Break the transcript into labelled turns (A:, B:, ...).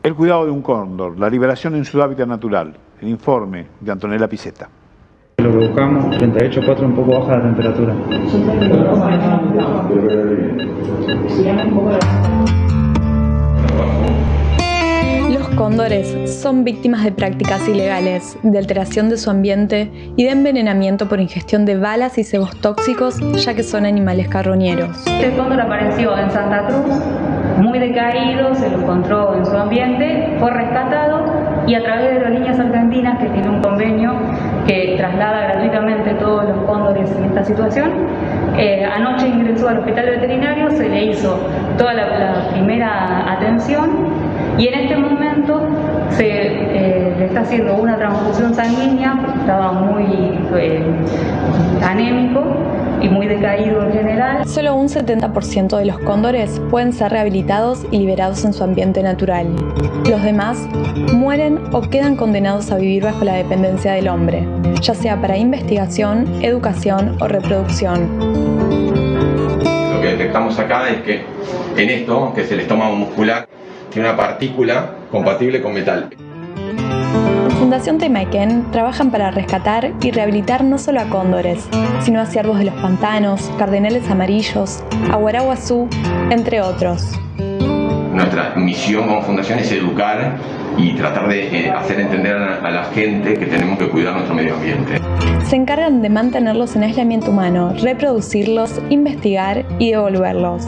A: El cuidado de un cóndor, la liberación en su hábitat natural. El informe de Antonella Piseta.
B: Lo que buscamos, 38.4 un poco baja la temperatura.
C: Los cóndores son víctimas de prácticas ilegales, de alteración de su ambiente y de envenenamiento por ingestión de balas y cebos tóxicos, ya que son animales carroñeros.
D: Este cóndor apareció en Santa Cruz, muy decaído, se lo encontró en su ambiente, fue rescatado y a través de Aerolíneas Argentinas, que tiene un convenio que traslada gratuitamente todos los cóndores en esta situación, eh, anoche ingresó al hospital veterinario, se le hizo toda la, primera atención y en este momento se eh, le está haciendo una transfusión sanguínea estaba muy eh, anémico y muy decaído en general.
C: Solo un 70% de los cóndores pueden ser rehabilitados y liberados en su ambiente natural. Los demás mueren o quedan condenados a vivir bajo la dependencia del hombre, ya sea para investigación, educación o reproducción.
E: Lo que detectamos acá es que en esto, que es el estómago muscular, tiene una partícula compatible con metal.
C: Fundación Temaiken trabajan para rescatar y rehabilitar no solo a cóndores, sino a ciervos de los pantanos, cardenales amarillos, aguaraguazú, entre otros.
E: Nuestra misión como fundación es educar y tratar de eh, hacer entender a la gente que tenemos que cuidar nuestro medio ambiente.
C: Se encargan de mantenerlos en aislamiento humano, reproducirlos, investigar y devolverlos.